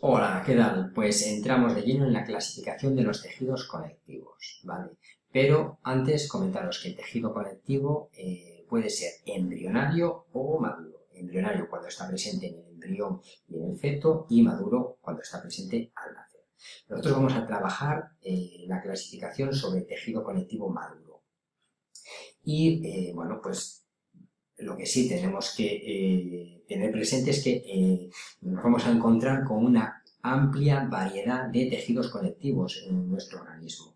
Hola, ¿qué tal? Pues entramos de lleno en la clasificación de los tejidos conectivos, ¿vale? Pero antes comentaros que el tejido conectivo eh, puede ser embrionario o maduro. Embrionario cuando está presente en el embrión y en el feto y maduro cuando está presente al nacer. Nosotros vamos a trabajar eh, la clasificación sobre tejido conectivo maduro. Y, eh, bueno, pues lo que sí tenemos que eh, tener presente es que eh, nos vamos a encontrar con una amplia variedad de tejidos conectivos en nuestro organismo.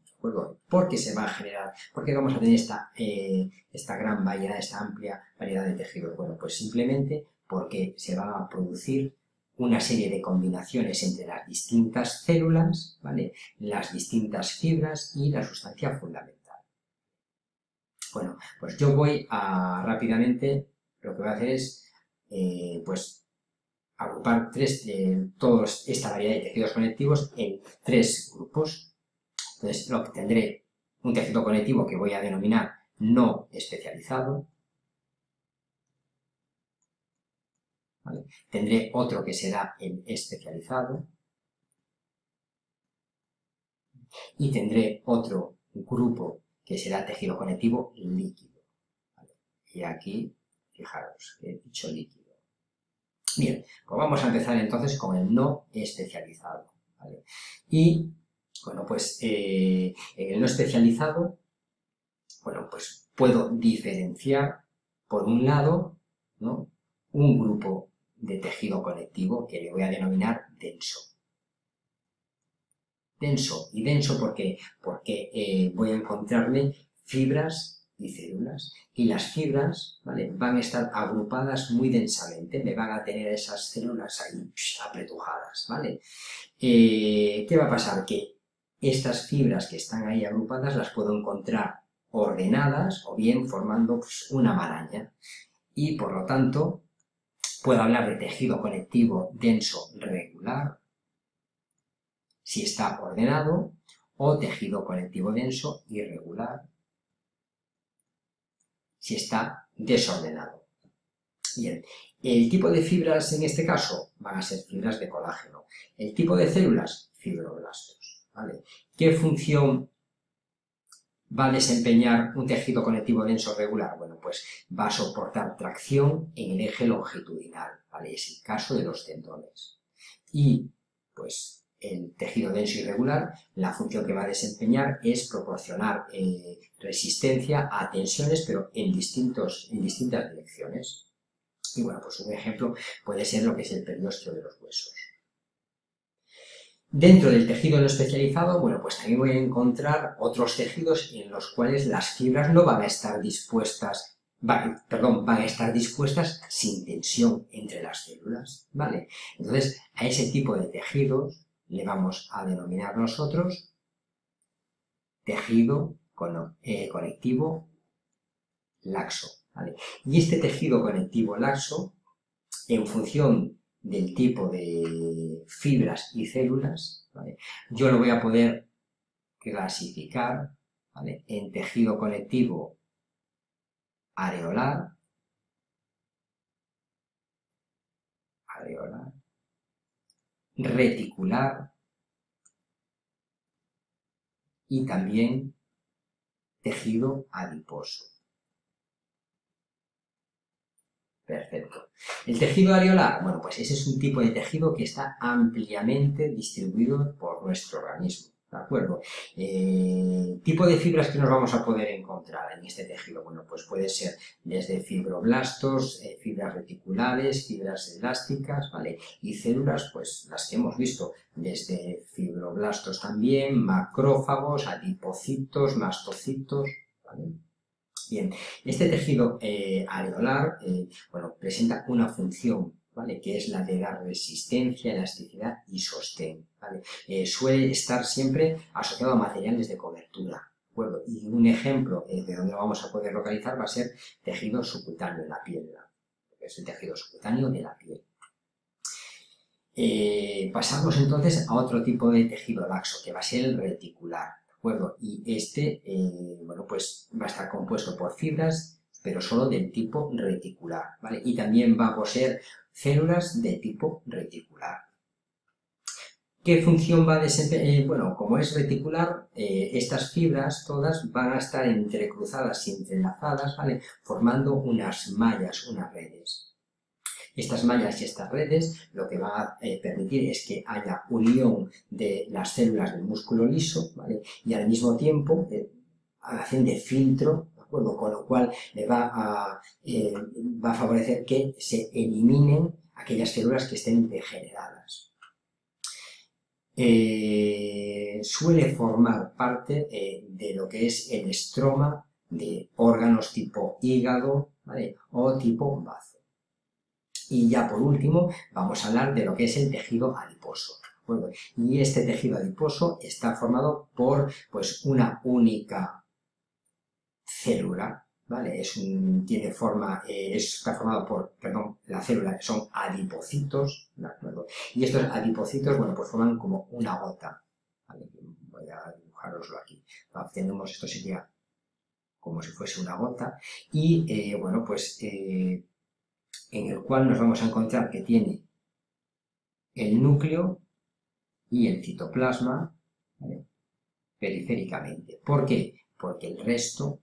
¿Por qué se va a generar? ¿Por qué vamos a tener esta, eh, esta gran variedad, esta amplia variedad de tejidos? Bueno, pues simplemente porque se va a producir una serie de combinaciones entre las distintas células, ¿vale? las distintas fibras y la sustancia fundamental. Bueno, pues yo voy a rápidamente, lo que voy a hacer es, eh, pues, agrupar tres, eh, todos esta variedad de tejidos conectivos en tres grupos. Entonces, lo que tendré un tejido conectivo que voy a denominar no especializado. Tendré otro que será el especializado. Y tendré otro grupo que será tejido conectivo líquido. Y aquí, fijaros, he dicho líquido. Bien, pues vamos a empezar entonces con el no especializado. Y, bueno, pues eh, en el no especializado, bueno, pues puedo diferenciar, por un lado, ¿no? un grupo de tejido conectivo que le voy a denominar denso denso. ¿Y denso por qué? Porque eh, voy a encontrarme fibras y células. Y las fibras ¿vale? van a estar agrupadas muy densamente, me van a tener esas células ahí apretujadas. ¿vale? Eh, ¿Qué va a pasar? Que estas fibras que están ahí agrupadas las puedo encontrar ordenadas o bien formando pues, una maraña. Y por lo tanto, puedo hablar de tejido conectivo denso regular si está ordenado, o tejido conectivo denso irregular, si está desordenado. Bien, el tipo de fibras en este caso van a ser fibras de colágeno. El tipo de células, fibroblastos. ¿vale? ¿Qué función va a desempeñar un tejido conectivo denso regular? Bueno, pues va a soportar tracción en el eje longitudinal, ¿vale? Es el caso de los tendones. Y, pues, el tejido denso irregular, la función que va a desempeñar es proporcionar eh, resistencia a tensiones, pero en, distintos, en distintas direcciones. Y bueno, pues un ejemplo puede ser lo que es el periósteo de los huesos. Dentro del tejido no especializado, bueno, pues también voy a encontrar otros tejidos en los cuales las fibras no van a estar dispuestas perdón, van a estar dispuestas sin tensión entre las células, ¿vale? Entonces, a ese tipo de tejidos le vamos a denominar nosotros tejido eh, conectivo laxo. Y este tejido conectivo laxo, en función del tipo de fibras y células, yo lo voy a poder clasificar en tejido conectivo areolar, reticular y también tejido adiposo. Perfecto. El tejido areolar, bueno, pues ese es un tipo de tejido que está ampliamente distribuido por nuestro organismo. ¿De acuerdo? Eh, tipo de fibras que nos vamos a poder encontrar en este tejido, bueno, pues puede ser desde fibroblastos, eh, fibras reticulares, fibras elásticas, ¿vale? Y células, pues las que hemos visto, desde fibroblastos también, macrófagos, adipocitos, mastocitos, ¿vale? Bien, este tejido eh, areolar, bueno, presenta una función que es la de dar resistencia, elasticidad y sostén. Eh, suele estar siempre asociado a materiales de cobertura. Y un ejemplo eh, de donde lo vamos a poder localizar va a ser tejido subcutáneo en la piel, es el tejido subcutáneo de la piel. Eh, pasamos entonces a otro tipo de tejido laxo, que va a ser el reticular. Y este, bueno, pues va a estar compuesto por fibras, pero solo del tipo reticular, ¿vale? Y también va a poseer células de tipo reticular. ¿Qué función va a desempeñar? Eh, bueno, como es reticular, eh, estas fibras todas van a estar entrecruzadas y entrelazadas, ¿vale? Formando unas mallas, unas redes. Estas mallas y estas redes lo que van a eh, permitir es que haya unión de las células del músculo liso, ¿vale? Y al mismo tiempo hacen de filtro, ¿de acuerdo? Con lo cual le va a, va a favorecer que se eliminen aquellas células que estén degeneradas. Eh, suele formar parte eh, de lo que es el estroma de órganos tipo hígado o tipo bazo. Y ya por último vamos a hablar de lo que es el tejido adiposo. y este tejido adiposo está formado por pues, una única célula ¿vale? Es un, tiene forma, eh, está formado por, perdón, la célula son adipocitos, ¿de acuerdo? Y estos adipocitos, bueno, pues forman como una gota, ¿vale? Voy a dibujaroslo aquí. Tenemos, esto sería como si fuese una gota, y, eh, bueno, pues, eh, en el cual nos vamos a encontrar que tiene el núcleo y el citoplasma, ¿vale? periféricamente. ¿Por qué? Porque el resto.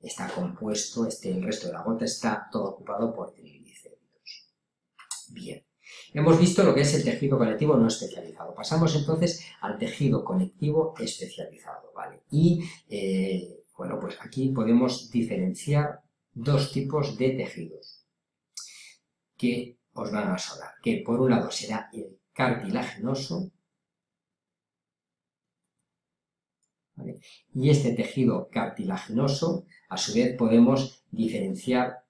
Está compuesto, este, el resto de la gota está todo ocupado por triglicéridos. Bien, hemos visto lo que es el tejido conectivo no especializado. Pasamos entonces al tejido conectivo especializado, ¿vale? Y, eh, bueno, pues aquí podemos diferenciar dos tipos de tejidos que os van a sonar, que por un lado será el cartilaginoso y este tejido cartilaginoso a su vez podemos diferenciar,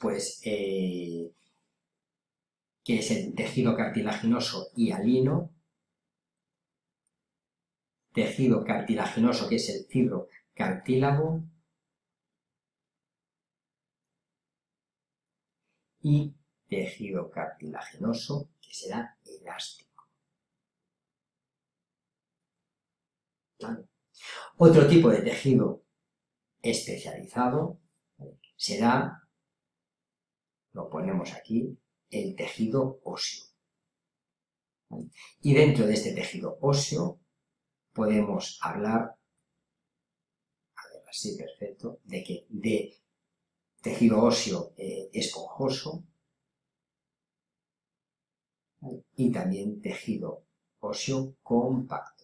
pues, eh, que es el tejido cartilaginoso hialino, tejido cartilaginoso que es el fibrocartílago y tejido cartilaginoso que será elástico. Otro tipo de tejido especializado será, lo ponemos aquí, el tejido óseo. Y dentro de este tejido óseo podemos hablar, a ver, así perfecto, de que de tejido óseo eh, esponjoso y también tejido óseo compacto.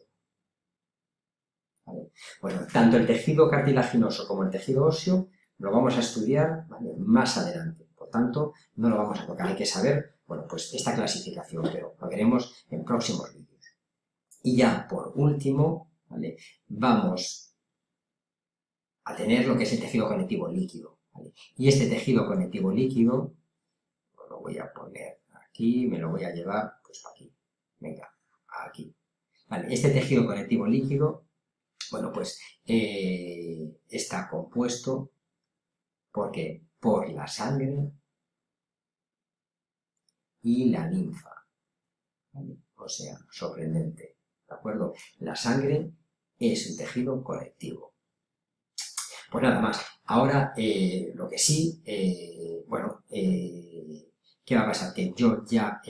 Bueno, tanto el tejido cartilaginoso como el tejido óseo lo vamos a estudiar más adelante. Por tanto, no lo vamos a tocar. Hay que saber, bueno, pues esta clasificación, pero lo veremos en próximos vídeos. Y ya, por último, vamos a tener lo que es el tejido conectivo líquido. Y este tejido conectivo líquido, lo voy a poner aquí, me lo voy a llevar, pues aquí. Venga, aquí. este tejido conectivo líquido bueno, pues eh, está compuesto porque por la sangre y la linfa. O sea, sorprendente. ¿De acuerdo? La sangre es un tejido colectivo. Pues nada más. Ahora, eh, lo que sí, eh, bueno, ¿qué va a pasar? Que yo ya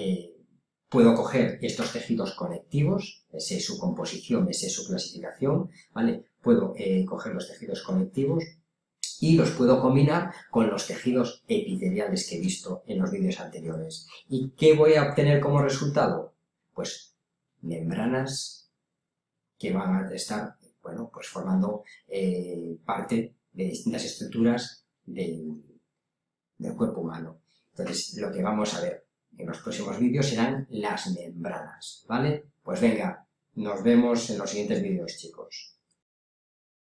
Puedo coger estos tejidos conectivos, esa es su composición, esa es su clasificación, ¿vale? Puedo eh, coger los tejidos conectivos y los puedo combinar con los tejidos epiteliales que he visto en los vídeos anteriores. ¿Y qué voy a obtener como resultado? Pues membranas que van a estar, bueno, pues formando eh, parte de distintas estructuras del cuerpo humano. Entonces, lo que vamos a ver en los próximos vídeos serán las membranas, ¿vale? Pues venga, nos vemos en los siguientes vídeos, chicos.